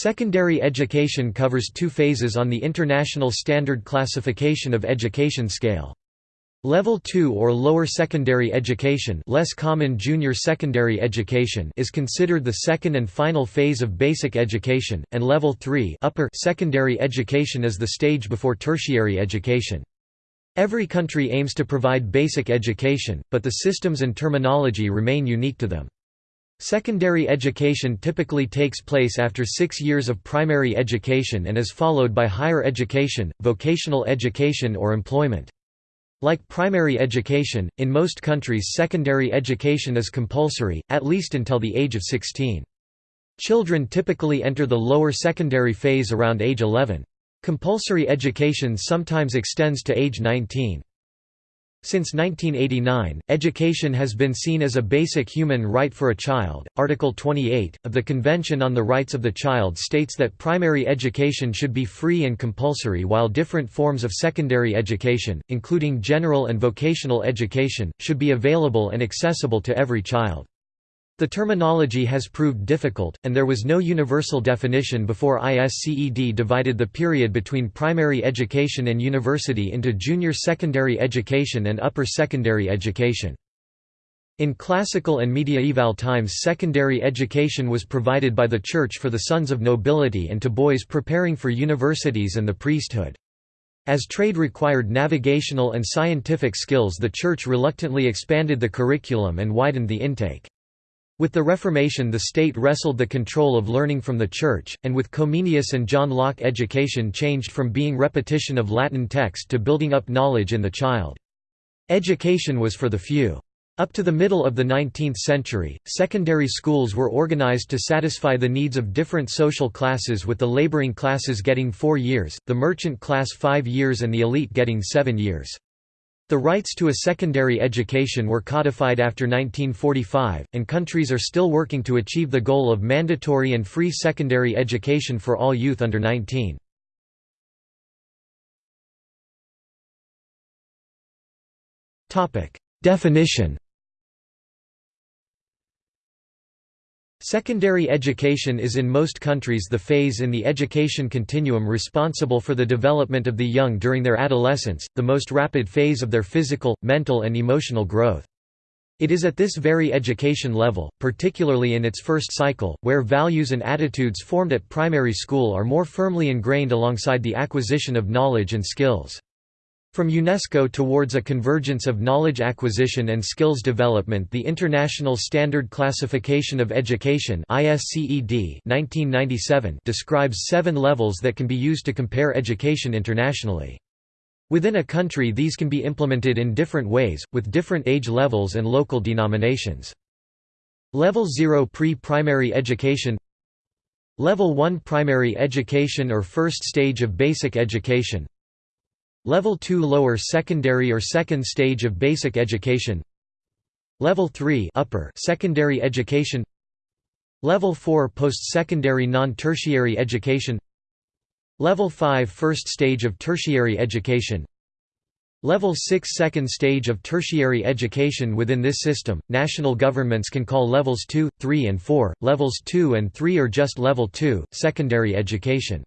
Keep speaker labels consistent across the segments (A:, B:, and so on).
A: Secondary education covers two phases on the International Standard Classification of Education Scale. Level 2 or lower secondary education, less common junior secondary education is considered the second and final phase of basic education, and level 3 upper secondary education is the stage before tertiary education. Every country aims to provide basic education, but the systems and terminology remain unique to them. Secondary education typically takes place after six years of primary education and is followed by higher education, vocational education or employment. Like primary education, in most countries secondary education is compulsory, at least until the age of 16. Children typically enter the lower secondary phase around age 11. Compulsory education sometimes extends to age 19. Since 1989, education has been seen as a basic human right for a child. Article 28 of the Convention on the Rights of the Child states that primary education should be free and compulsory, while different forms of secondary education, including general and vocational education, should be available and accessible to every child. The terminology has proved difficult, and there was no universal definition before ISCED divided the period between primary education and university into junior secondary education and upper secondary education. In classical and mediaeval times secondary education was provided by the church for the sons of nobility and to boys preparing for universities and the priesthood. As trade required navigational and scientific skills the church reluctantly expanded the curriculum and widened the intake. With the Reformation the state wrestled the control of learning from the Church, and with Comenius and John Locke education changed from being repetition of Latin text to building up knowledge in the child. Education was for the few. Up to the middle of the 19th century, secondary schools were organized to satisfy the needs of different social classes with the laboring classes getting four years, the merchant class five years and the elite getting seven years. The rights to a secondary education were codified after 1945, and countries are still working to achieve the goal of mandatory and free
B: secondary education for all youth under 19. Definition Secondary education is in
A: most countries the phase in the education continuum responsible for the development of the young during their adolescence, the most rapid phase of their physical, mental and emotional growth. It is at this very education level, particularly in its first cycle, where values and attitudes formed at primary school are more firmly ingrained alongside the acquisition of knowledge and skills. From UNESCO towards a convergence of knowledge acquisition and skills development the International Standard Classification of Education 1997 describes seven levels that can be used to compare education internationally. Within a country these can be implemented in different ways, with different age levels and local denominations. Level 0 Pre-Primary Education Level 1 Primary Education or First Stage of Basic Education Level 2 lower secondary or second stage of basic education Level 3 upper secondary education Level 4 post-secondary non-tertiary education Level 5 first stage of tertiary education Level 6 second stage of tertiary education Within this system, national governments can call levels 2, 3 and 4, levels 2 and 3 are just level 2, secondary education.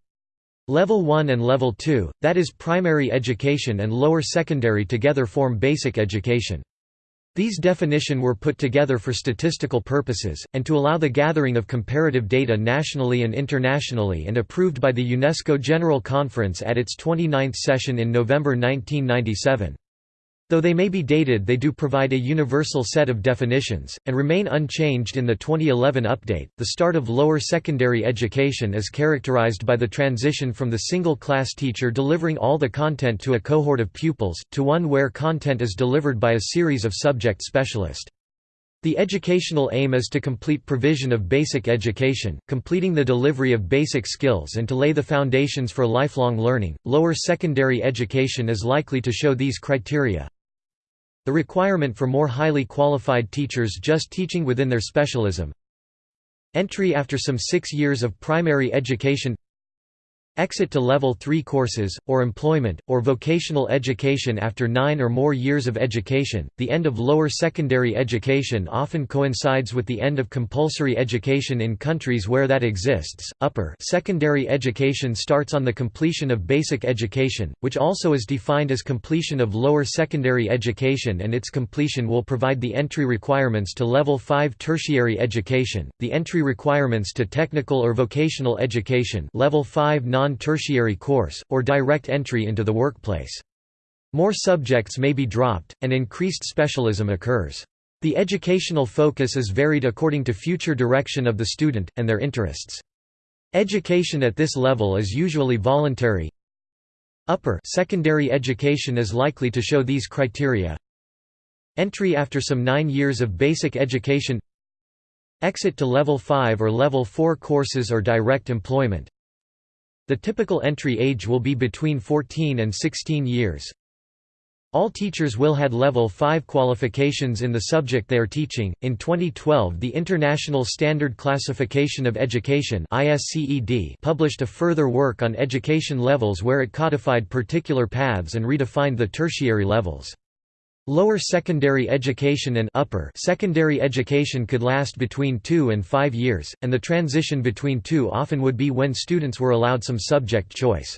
A: Level 1 and Level 2, that is primary education and lower secondary together form basic education. These definition were put together for statistical purposes, and to allow the gathering of comparative data nationally and internationally and approved by the UNESCO General Conference at its 29th session in November 1997. Though they may be dated they do provide a universal set of definitions, and remain unchanged in the 2011 update. The start of lower secondary education is characterized by the transition from the single-class teacher delivering all the content to a cohort of pupils, to one where content is delivered by a series of subject specialists. The educational aim is to complete provision of basic education, completing the delivery of basic skills and to lay the foundations for lifelong learning. Lower secondary education is likely to show these criteria. The requirement for more highly qualified teachers just teaching within their specialism. Entry after some six years of primary education Exit to Level 3 courses, or employment, or vocational education after nine or more years of education. The end of lower secondary education often coincides with the end of compulsory education in countries where that exists. Upper secondary education starts on the completion of basic education, which also is defined as completion of lower secondary education, and its completion will provide the entry requirements to Level 5 tertiary education, the entry requirements to technical or vocational education, Level 5 non non-tertiary course, or direct entry into the workplace. More subjects may be dropped, and increased specialism occurs. The educational focus is varied according to future direction of the student, and their interests. Education at this level is usually voluntary. Upper secondary education is likely to show these criteria. Entry after some nine years of basic education Exit to Level 5 or Level 4 courses or direct employment the typical entry age will be between 14 and 16 years. All teachers will had level 5 qualifications in the subject they are teaching. In 2012, the International Standard Classification of Education (ISCED) published a further work on education levels where it codified particular paths and redefined the tertiary levels. Lower secondary education and upper secondary education could last between two and five years, and the transition between two often would be when students were allowed some subject choice.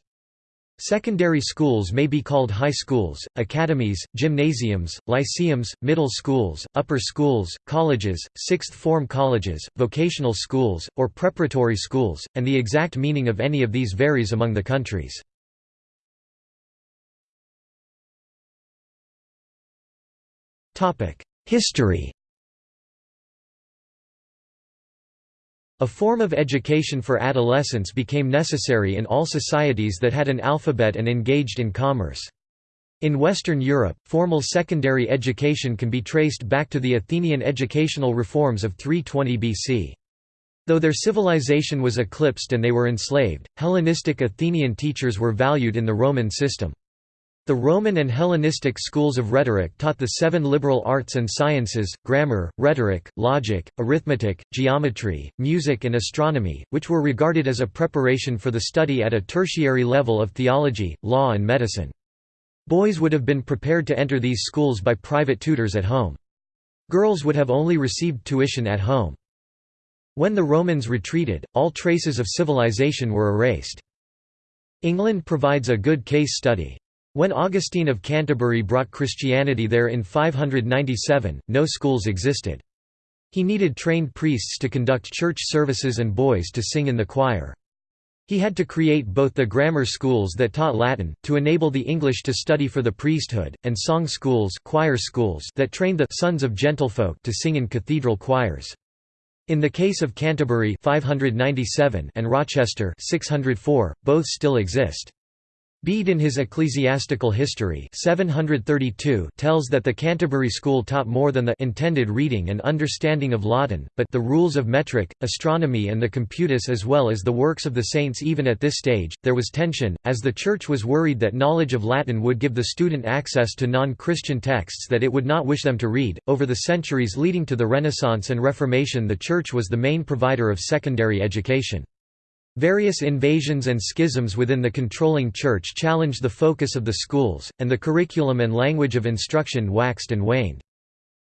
A: Secondary schools may be called high schools, academies, gymnasiums, lyceums, middle schools, upper schools, colleges, sixth form colleges, vocational schools, or preparatory schools,
B: and the exact meaning of any of these varies among the countries. History A form of education
A: for adolescents became necessary in all societies that had an alphabet and engaged in commerce. In Western Europe, formal secondary education can be traced back to the Athenian educational reforms of 320 BC. Though their civilization was eclipsed and they were enslaved, Hellenistic Athenian teachers were valued in the Roman system. The Roman and Hellenistic schools of rhetoric taught the seven liberal arts and sciences, grammar, rhetoric, logic, arithmetic, geometry, music and astronomy, which were regarded as a preparation for the study at a tertiary level of theology, law and medicine. Boys would have been prepared to enter these schools by private tutors at home. Girls would have only received tuition at home. When the Romans retreated, all traces of civilization were erased. England provides a good case study. When Augustine of Canterbury brought Christianity there in 597, no schools existed. He needed trained priests to conduct church services and boys to sing in the choir. He had to create both the grammar schools that taught Latin, to enable the English to study for the priesthood, and song schools, choir schools that trained the «sons of gentlefolk» to sing in cathedral choirs. In the case of Canterbury 597 and Rochester 604, both still exist. Bede in his Ecclesiastical History 732 tells that the Canterbury School taught more than the intended reading and understanding of Latin, but the rules of metric, astronomy and the computus as well as the works of the saints even at this stage, there was tension, as the Church was worried that knowledge of Latin would give the student access to non-Christian texts that it would not wish them to read. Over the centuries leading to the Renaissance and Reformation the Church was the main provider of secondary education. Various invasions and schisms within the controlling church challenged the focus of the schools, and the curriculum and language of instruction waxed and waned.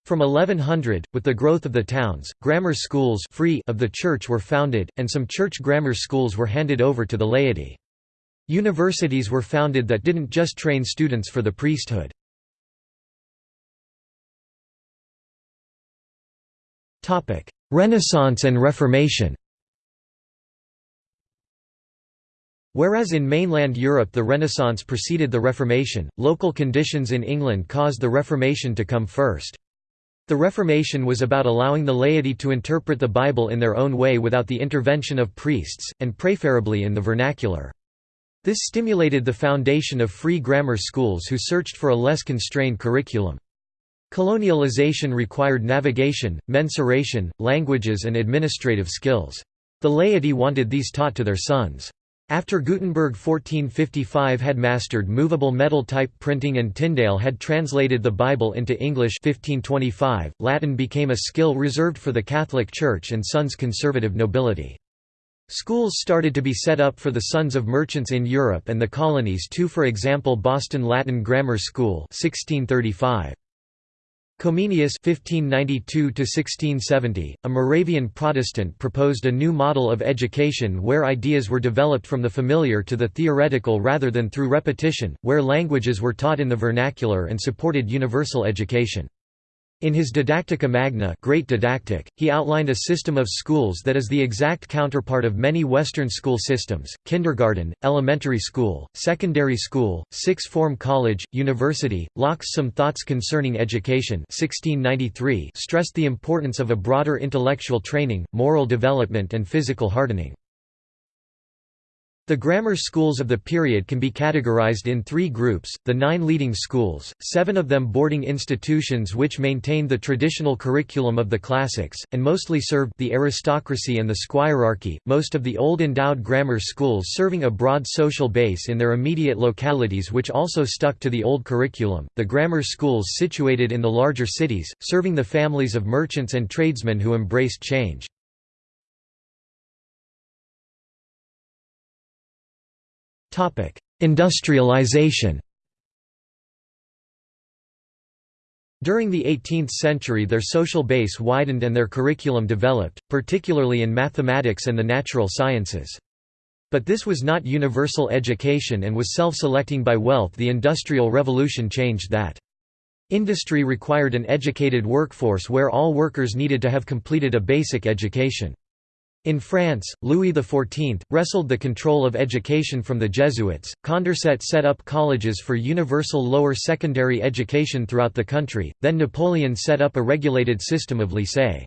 A: From 1100, with the growth of the towns, grammar schools free of the church were founded, and some church
B: grammar schools were handed over to the laity. Universities were founded that didn't just train students for the priesthood. Renaissance and Reformation Whereas in mainland Europe the Renaissance preceded the
A: Reformation, local conditions in England caused the Reformation to come first. The Reformation was about allowing the laity to interpret the Bible in their own way without the intervention of priests, and preferably in the vernacular. This stimulated the foundation of free grammar schools who searched for a less constrained curriculum. Colonialization required navigation, mensuration, languages and administrative skills. The laity wanted these taught to their sons. After Gutenberg 1455 had mastered movable metal type printing and Tyndale had translated the Bible into English 1525, Latin became a skill reserved for the Catholic Church and sons' conservative nobility. Schools started to be set up for the sons of merchants in Europe and the colonies too for example Boston Latin Grammar School 1635. Comenius (1592–1670), a Moravian Protestant, proposed a new model of education where ideas were developed from the familiar to the theoretical rather than through repetition, where languages were taught in the vernacular and supported universal education. In his Didactica Magna Great Didactic, he outlined a system of schools that is the exact counterpart of many Western school systems, kindergarten, elementary school, secondary school, sixth-form college, university. Locke's Some Thoughts Concerning Education 1693 stressed the importance of a broader intellectual training, moral development and physical hardening. The grammar schools of the period can be categorized in three groups, the nine leading schools, seven of them boarding institutions which maintained the traditional curriculum of the classics, and mostly served the aristocracy and the squirearchy, most of the old endowed grammar schools serving a broad social base in their immediate localities which also stuck to the old curriculum, the grammar schools situated in the larger cities, serving the families
B: of merchants and tradesmen who embraced change. Industrialization During the 18th century their social
A: base widened and their curriculum developed, particularly in mathematics and the natural sciences. But this was not universal education and was self-selecting by wealth the Industrial Revolution changed that. Industry required an educated workforce where all workers needed to have completed a basic education. In France, Louis XIV, wrestled the control of education from the Jesuits. Condorcet set up colleges for universal lower secondary education throughout the country, then Napoleon set up a regulated system of lycée.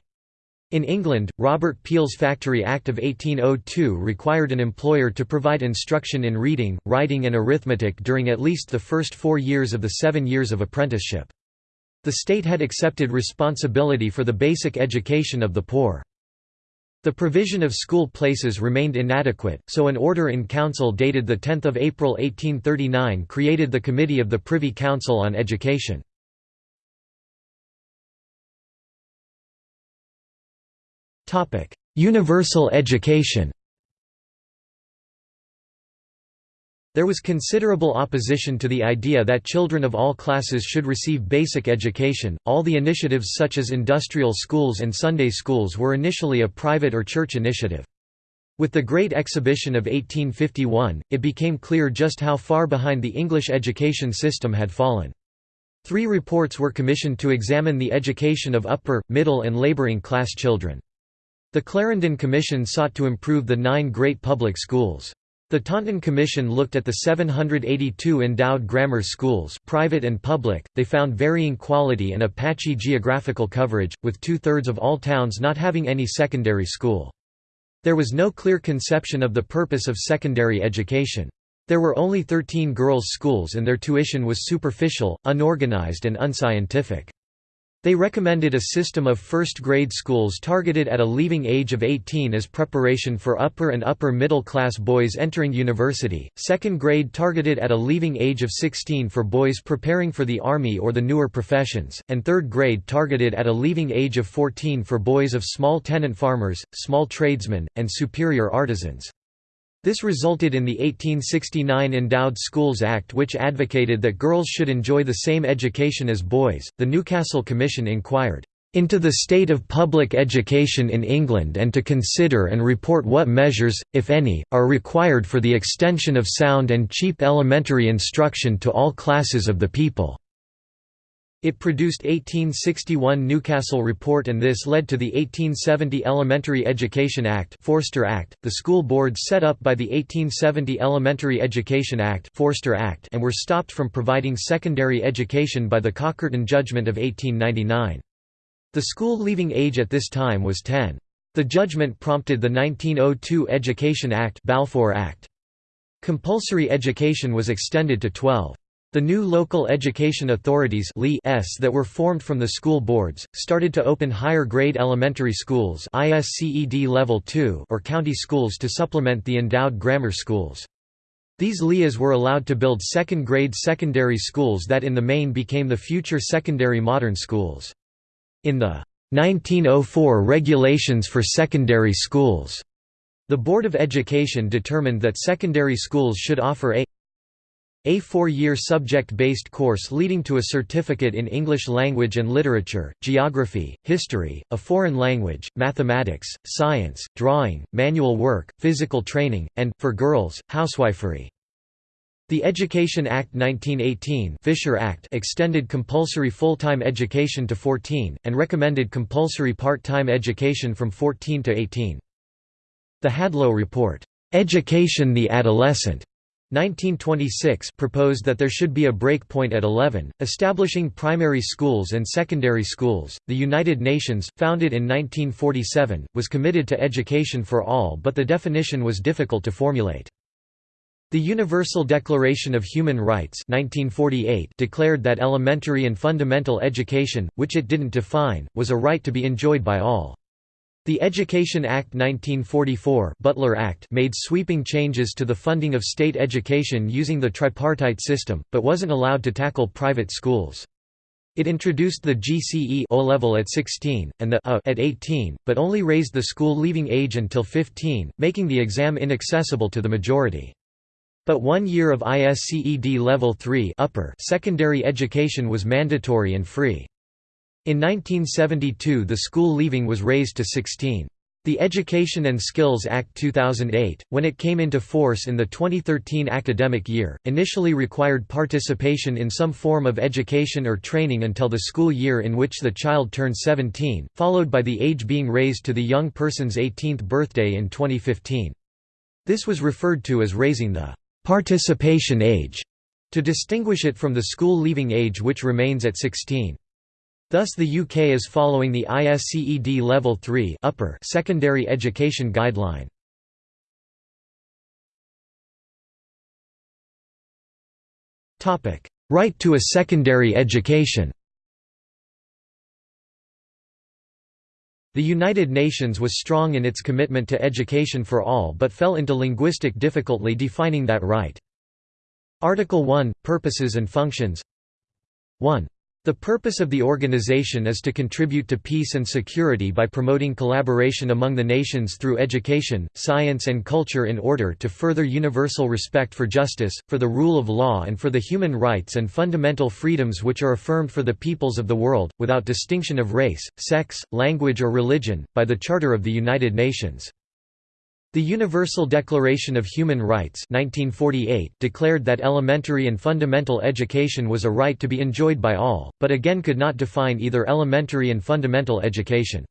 A: In England, Robert Peel's Factory Act of 1802 required an employer to provide instruction in reading, writing and arithmetic during at least the first four years of the seven years of apprenticeship. The state had accepted responsibility for the basic education of the poor. The provision of school places remained inadequate, so an order in council dated 10 April 1839 created the Committee
B: of the Privy Council on Education. Universal education There was considerable opposition to the idea
A: that children of all classes should receive basic education. All the initiatives, such as industrial schools and Sunday schools, were initially a private or church initiative. With the Great Exhibition of 1851, it became clear just how far behind the English education system had fallen. Three reports were commissioned to examine the education of upper, middle and labouring class children. The Clarendon Commission sought to improve the nine great public schools. The Taunton Commission looked at the 782 endowed grammar schools private and public, they found varying quality and a patchy geographical coverage, with two-thirds of all towns not having any secondary school. There was no clear conception of the purpose of secondary education. There were only 13 girls' schools and their tuition was superficial, unorganized and unscientific. They recommended a system of first-grade schools targeted at a leaving age of 18 as preparation for upper and upper-middle-class boys entering university, second grade targeted at a leaving age of 16 for boys preparing for the army or the newer professions, and third grade targeted at a leaving age of 14 for boys of small tenant farmers, small tradesmen, and superior artisans. This resulted in the 1869 Endowed Schools Act, which advocated that girls should enjoy the same education as boys. The Newcastle Commission inquired into the state of public education in England and to consider and report what measures, if any, are required for the extension of sound and cheap elementary instruction to all classes of the people. It produced 1861 Newcastle Report and this led to the 1870 Elementary Education Act Forster Act, the school boards set up by the 1870 Elementary Education Act Forster Act and were stopped from providing secondary education by the Cockerton Judgment of 1899. The school leaving age at this time was 10. The judgment prompted the 1902 Education Act Balfour Act. Compulsory education was extended to 12. The new local education authorities that were formed from the school boards, started to open higher grade elementary schools level 2 or county schools to supplement the endowed grammar schools. These LEAs were allowed to build second grade secondary schools that in the main became the future secondary modern schools. In the 1904 Regulations for Secondary Schools, the Board of Education determined that secondary schools should offer a a four-year subject-based course leading to a certificate in English language and literature, geography, history, a foreign language, mathematics, science, drawing, manual work, physical training, and, for girls, housewifery. The Education Act 1918 Fisher Act extended compulsory full-time education to 14, and recommended compulsory part-time education from 14 to 18. The Hadow Report, "'Education the Adolescent' 1926 proposed that there should be a break point at 11, establishing primary schools and secondary schools. The United Nations, founded in 1947, was committed to education for all, but the definition was difficult to formulate. The Universal Declaration of Human Rights 1948 declared that elementary and fundamental education, which it didn't define, was a right to be enjoyed by all. The Education Act 1944 Butler Act made sweeping changes to the funding of state education using the tripartite system, but wasn't allowed to tackle private schools. It introduced the GCE O level at 16, and the A at 18, but only raised the school leaving age until 15, making the exam inaccessible to the majority. But one year of ISCED Level 3 upper secondary education was mandatory and free. In 1972 the school leaving was raised to 16. The Education and Skills Act 2008, when it came into force in the 2013 academic year, initially required participation in some form of education or training until the school year in which the child turned 17, followed by the age being raised to the young person's 18th birthday in 2015. This was referred to as raising the participation age to distinguish it from the school leaving age which remains at 16. Thus the UK is following the
B: ISCED Level 3 upper secondary education guideline. Right to a secondary education
A: The United Nations was strong in its commitment to education for all but fell into linguistic difficulty defining that right. Article 1 – Purposes and Functions 1. The purpose of the organization is to contribute to peace and security by promoting collaboration among the nations through education, science and culture in order to further universal respect for justice, for the rule of law and for the human rights and fundamental freedoms which are affirmed for the peoples of the world, without distinction of race, sex, language or religion, by the Charter of the United Nations. The Universal Declaration of Human Rights 1948 declared that elementary and fundamental education was a right to be enjoyed by all, but again could not define either elementary and fundamental education.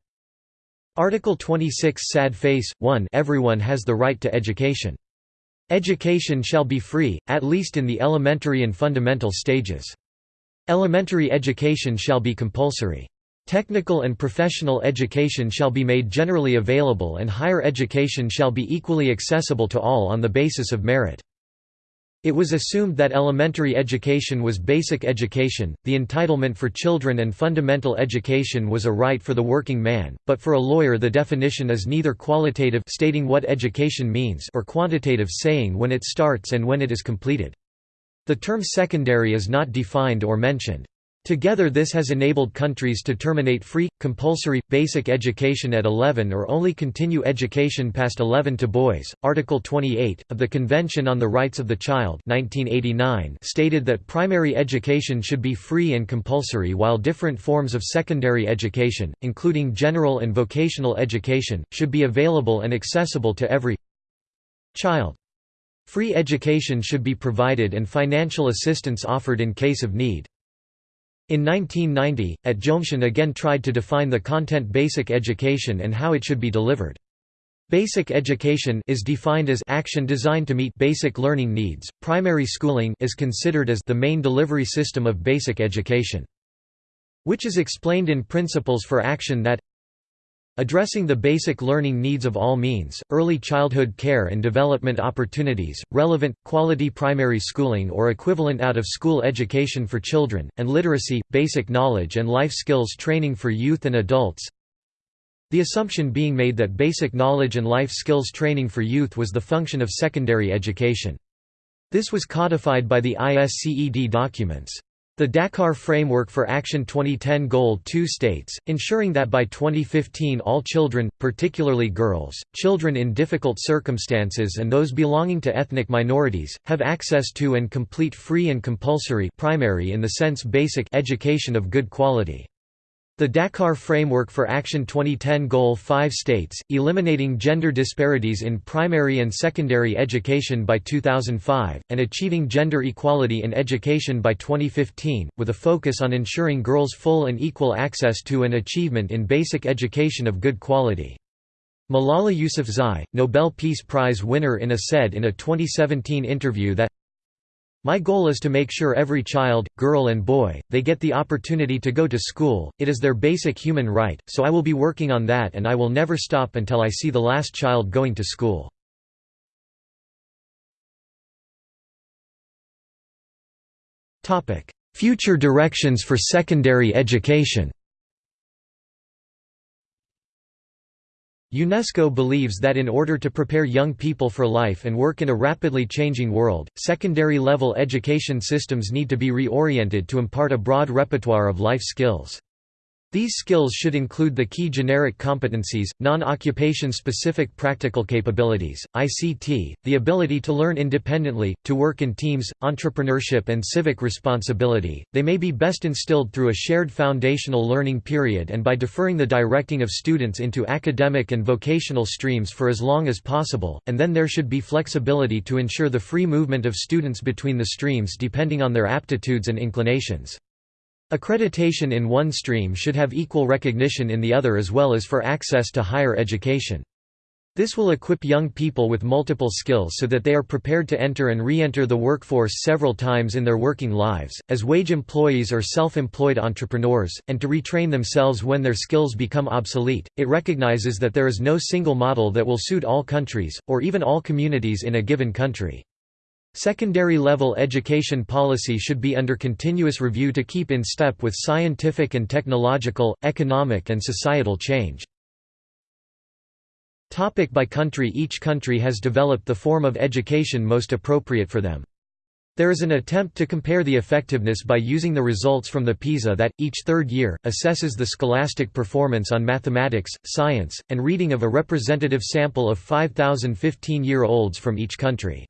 A: Article 26 Sad Face, 1 Everyone has the right to education. Education shall be free, at least in the elementary and fundamental stages. Elementary education shall be compulsory. Technical and professional education shall be made generally available and higher education shall be equally accessible to all on the basis of merit. It was assumed that elementary education was basic education, the entitlement for children and fundamental education was a right for the working man, but for a lawyer the definition is neither qualitative stating what education means or quantitative saying when it starts and when it is completed. The term secondary is not defined or mentioned. Together this has enabled countries to terminate free, compulsory, basic education at 11 or only continue education past 11 to boys. Article 28, of the Convention on the Rights of the Child 1989 stated that primary education should be free and compulsory while different forms of secondary education, including general and vocational education, should be available and accessible to every child. Free education should be provided and financial assistance offered in case of need. In 1990, at Jomtien again tried to define the content basic education and how it should be delivered. Basic education is defined as action designed to meet basic learning needs. Primary schooling is considered as the main delivery system of basic education, which is explained in Principles for Action that Addressing the basic learning needs of all means, early childhood care and development opportunities, relevant, quality primary schooling or equivalent out-of-school education for children, and literacy, basic knowledge and life skills training for youth and adults The assumption being made that basic knowledge and life skills training for youth was the function of secondary education. This was codified by the ISCED documents. The Dakar Framework for Action 2010 Goal 2 states, ensuring that by 2015 all children, particularly girls, children in difficult circumstances and those belonging to ethnic minorities, have access to and complete free and compulsory primary in the sense basic education of good quality. The Dakar Framework for Action 2010 Goal 5 states, eliminating gender disparities in primary and secondary education by 2005, and achieving gender equality in education by 2015, with a focus on ensuring girls full and equal access to and achievement in basic education of good quality. Malala Yousafzai, Nobel Peace Prize winner in a said in a 2017 interview that my goal is to make sure every child, girl and boy, they get the opportunity to go to school, it is their basic human right, so I will
B: be working on that and I will never stop until I see the last child going to school. Future directions for secondary education
A: UNESCO believes that in order to prepare young people for life and work in a rapidly changing world, secondary-level education systems need to be reoriented to impart a broad repertoire of life skills. These skills should include the key generic competencies, non-occupation specific practical capabilities, ICT, the ability to learn independently, to work in teams, entrepreneurship and civic responsibility. They may be best instilled through a shared foundational learning period and by deferring the directing of students into academic and vocational streams for as long as possible, and then there should be flexibility to ensure the free movement of students between the streams depending on their aptitudes and inclinations. Accreditation in one stream should have equal recognition in the other as well as for access to higher education. This will equip young people with multiple skills so that they are prepared to enter and re-enter the workforce several times in their working lives, as wage employees or self-employed entrepreneurs, and to retrain themselves when their skills become obsolete. It recognizes that there is no single model that will suit all countries, or even all communities in a given country. Secondary-level education policy should be under continuous review to keep in step with scientific and technological, economic and societal change. Topic by country Each country has developed the form of education most appropriate for them. There is an attempt to compare the effectiveness by using the results from the PISA that, each third year, assesses the scholastic performance on mathematics, science, and reading of a representative sample of 5,000 15-year-olds from each country.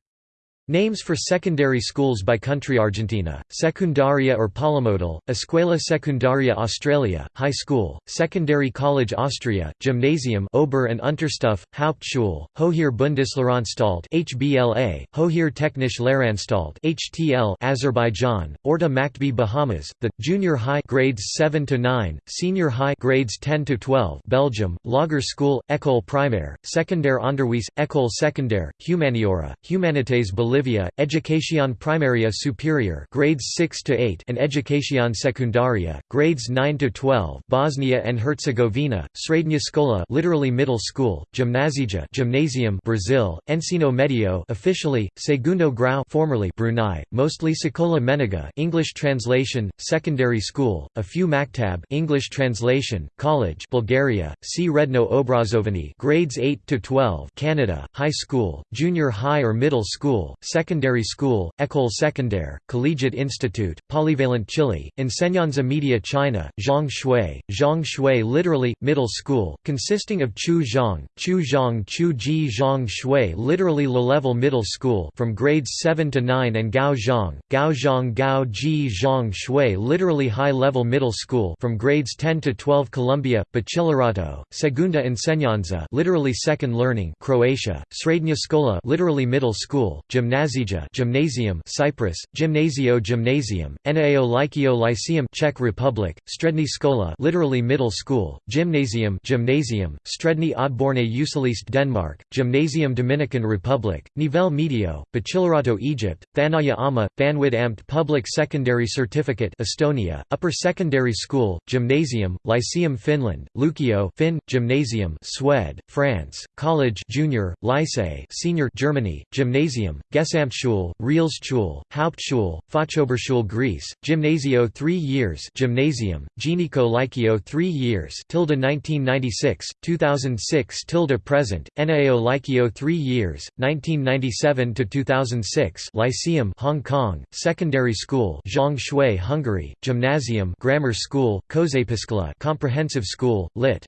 A: Names for secondary schools by country Argentina, Secundaria or Polimodal, Escuela Secundaria Australia, High School, Secondary College Austria, Gymnasium Ober and Unterstufe, Hauptschule, Hoher Bundeslehranstalt HBLA, Hoher Technisch Lehranstalt HTL Azerbaijan, Orta Maktbi Bahamas, the, Junior High grades 7 to 9, Senior High grades 10 to 12 Belgium, Lager School, École Primaire, Secondaire Onderwijs, École Secondaire, Humaniora, Humanités Bolivia Bolivia, Educación Primaria Superior grades 6 to 8 and Educación Secundaria, grades 9 to 12 Bosnia and Herzegovina, Srednja Škola literally middle school, Gimnazija gymnasium Brazil, Ensino Medio officially, Segundo Grau formerly Brunei, mostly Sekola Menega English translation, secondary school, a few Maktab English translation, college Bulgaria, C. Redno Obrazovani grades 8 to 12 Canada, high school, junior high or middle school, Secondary School, École Secondaire, Collegiate Institute, Polyvalent Chile, Enseñanza Media China, Zhang Shui, Zhang Shui literally, Middle School, consisting of Chu Zhang, Chu Zhang Chu Ji Zhang Shui literally low-level middle school from grades 7 to 9 and Gao Zhang, Gao Zhang Gao Ji Zhang Shui literally high-level middle school from grades 10 to 12 Colombia, Bachillerato, Segunda Enseñanza literally second learning Croatia, Srednja Skola literally middle school, Gymnasium Gymnazija Gymnasium Cyprus, Gymnasio Gymnasium, Nao Lykio Lyceum Czech Republic, Stredný škola literally middle school, Gymnasium Gymnasium, Stredný odborné učilište Denmark, Gymnasium Dominican Republic, Nivel Medio, Bachillerato Egypt, Thanaya Ama, Thanwid Amt Public Secondary Certificate Estonia, Upper Secondary School, Gymnasium, Lyceum Finland, Lukio Finn, Gymnasium Swed, France, College Junior, Lycée Senior Germany, Gymnasium, Gesamtschule, Realschule, Hauptschule, Fachoberschule Greece, Gymnasio 3 years Gymnasium, Geniko Lycio 3 years tilde 1996, 2006 tilde present, NAO Lycio 3 years, 1997 to 2006 Lyceum Hong Kong, Secondary School Zhang Shui Hungary, Gymnasium Grammar School, Középiskola, Comprehensive School, Lit.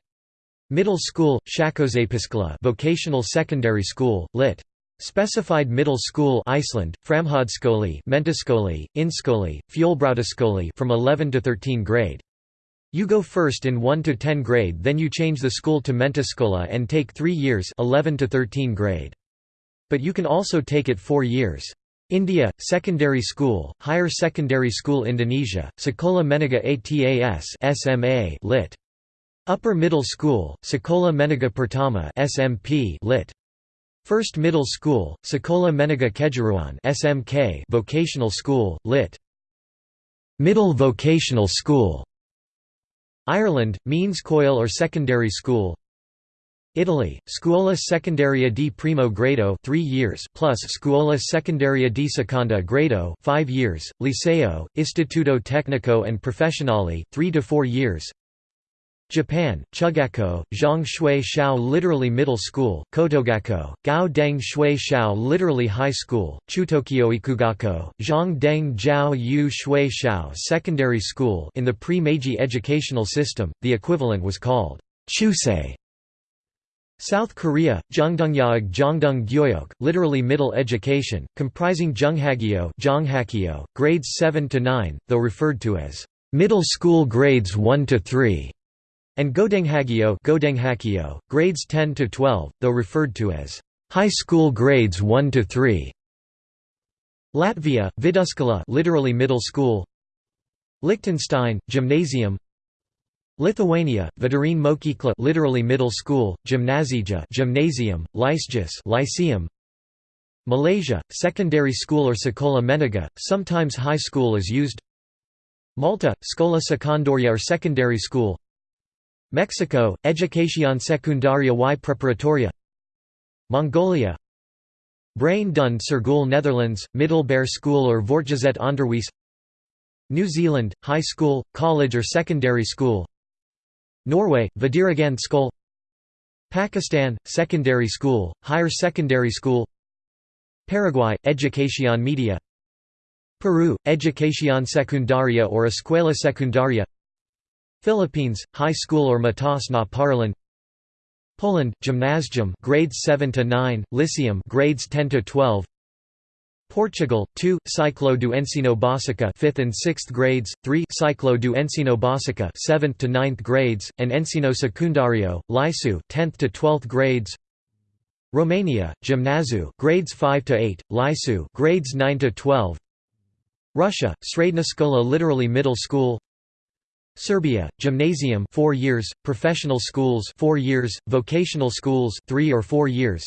A: Middle School, Shakozepiskla Vocational Secondary School, Lit. Specified middle school Iceland, Framhadskoli, Mentaskoli, Inskoli, Fjolbrautaskoli from 11 to 13 grade. You go first in 1 to 10 grade then you change the school to Mentaskola and take 3 years 11 to 13 grade. But you can also take it 4 years. India, Secondary School, Higher Secondary School Indonesia, Sekolah Menengah ATAS SMA, lit. Upper Middle School, Sekolah Menengah Pertama SMP, lit. First Middle School, Sekolah Menengah Kejuruan (SMK) Vocational School, Lit. Middle Vocational School. Ireland, Means Coil or Secondary School. Italy, Scuola Secondaria di Primo Grado 3 years plus Scuola Secondaria di Seconda Grado 5 years, Liceo, Istituto Tecnico and Professionale 3 to 4 years, Japan, Chugako, Zhang Shui Shao literally middle school, Kotogako, Gao Deng Shui Shao literally high school, Chutokyo Ikugako, Zhang Deng Zhao Yu Shui Shao secondary school in the pre-Meiji educational system, the equivalent was called Chusei. South Korea, Jangdongyaeg Jangdong literally middle education, comprising Junghagyo, Jonghakyo, grades 7 to 9, though referred to as middle school grades 1 to 3 and Godenghagio, Godenghagio, grades 10 to 12, though referred to as high school grades 1 to 3. Latvia, viduskala, literally middle school. Liechtenstein, gymnasium. Lithuania, Vidarine Mokykla, literally middle school, gymnasija, gymnasium, Lysjus, lyceum. Malaysia, secondary school or sekolah menengah, sometimes high school is used. Malta, Sekolah Sekondaria or secondary school. Mexico, Educación Secundaria y Preparatoria Mongolia Brain Dund Sergul Netherlands, Middelbaar School or Voortgezet Onderwijs New Zealand, High School, College or Secondary School Norway, Vidiragan Skol Pakistan, Secondary School, Higher Secondary School Paraguay, Educación Media Peru, Educación Secundaria or Escuela Secundaria Philippines High School or Matas na parlan Poland Gymnasium grades 7 to 9 Lyceum grades 10 to 12 Portugal 2 Ciclo do Ensino Básica 5th and 6th grades 3 Ciclo do Ensino Básica 7th to 9th grades and Ensino Secundario liceu, 10th to 12th grades Romania Gymnaziu grades 5 to 8 liceu, grades 9 to 12 Russia Sredna literally middle school Serbia, gymnasium 4 years, professional schools 4 years, vocational schools 3 or 4 years,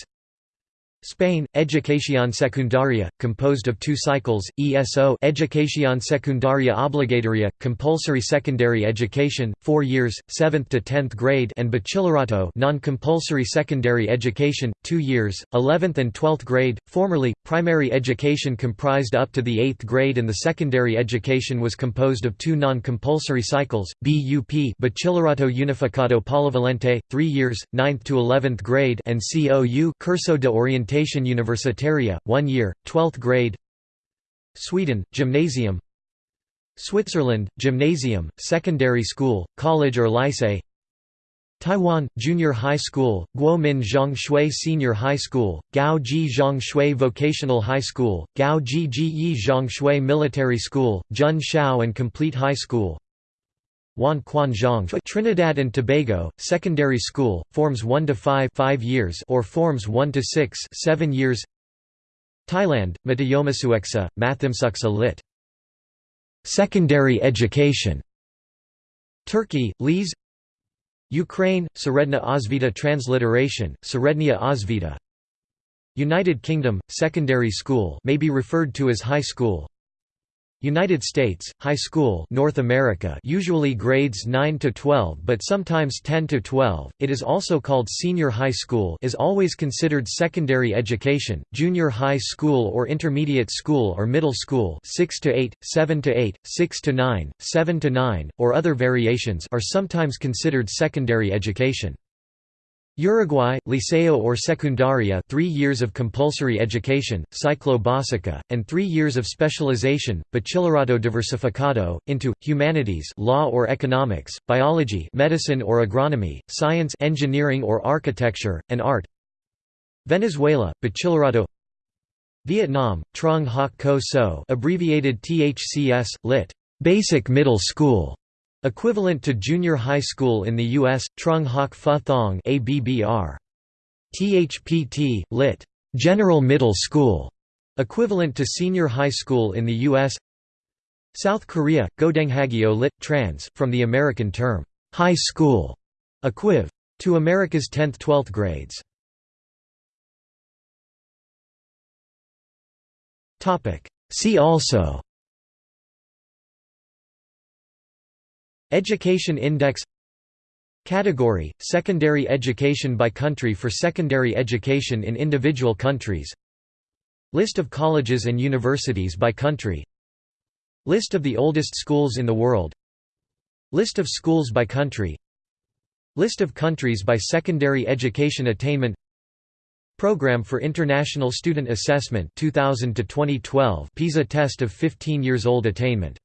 A: Spain, Educación Secundaria, composed of two cycles, ESO Educación Secundaria Obligatoria, compulsory secondary education, 4 years, 7th to 10th grade and Bachillerato non-compulsory secondary education, 2 years, 11th and 12th grade. Formerly, primary education comprised up to the 8th grade and the secondary education was composed of two non-compulsory cycles, BUP Bachillerato Unificado Polivalente, 3 years, 9th to 11th grade and COU Curso de Orientación Orientation Universitaria, 1 year, 12th grade Sweden, Gymnasium Switzerland, Gymnasium, Secondary School, College or Lycée Taiwan, Junior High School, Guo Zhang Shui Senior High School, Gao Ji Zhang Shui Vocational High School, Gao Ji Ji Yi Zhang Shui Military School, Jun Shao and Complete High School, Juan Quan Zhang Trinidad and Tobago, secondary school, forms 1 to 5, 5 years or forms 1 to 6, 7 years. Thailand, Matayomasueksa, Mathimsuksa lit. Secondary education. Turkey, Lees. Ukraine, Seredna osvita transliteration, Serednia osvita. United Kingdom, secondary school may be referred to as high school. United States, high school North America usually grades 9 to 12 but sometimes 10 to 12, it is also called senior high school is always considered secondary education, junior high school or intermediate school or middle school 6 to 8, 7 to 8, 6 to 9, 7 to 9, or other variations are sometimes considered secondary education. Uruguay, Liceo or Secundaria three years of compulsory education, ciclo básica, and three years of specialization, bachillerato diversificado, into, humanities law or economics, biology medicine or agronomy, science engineering or architecture, and art Venezuela, bachillerato Vietnam, Trung Hoc Co So abbreviated THCS, lit. Basic Middle School Equivalent to junior high school in the U.S., Trung Hoc Pha Thong ABBR. THPT, lit. General Middle School, equivalent to senior high school in the U.S. South Korea,
B: Godenghagyo lit. Trans from the American term, high school, equiv. to America's 10th–12th grades. See also Education Index Category –
A: Secondary education by country for secondary education in individual countries List of colleges and universities by country List of the oldest schools in the world List of schools by country List of countries by secondary education attainment Program for International Student
B: Assessment 2000 to 2012 PISA test of 15 years old attainment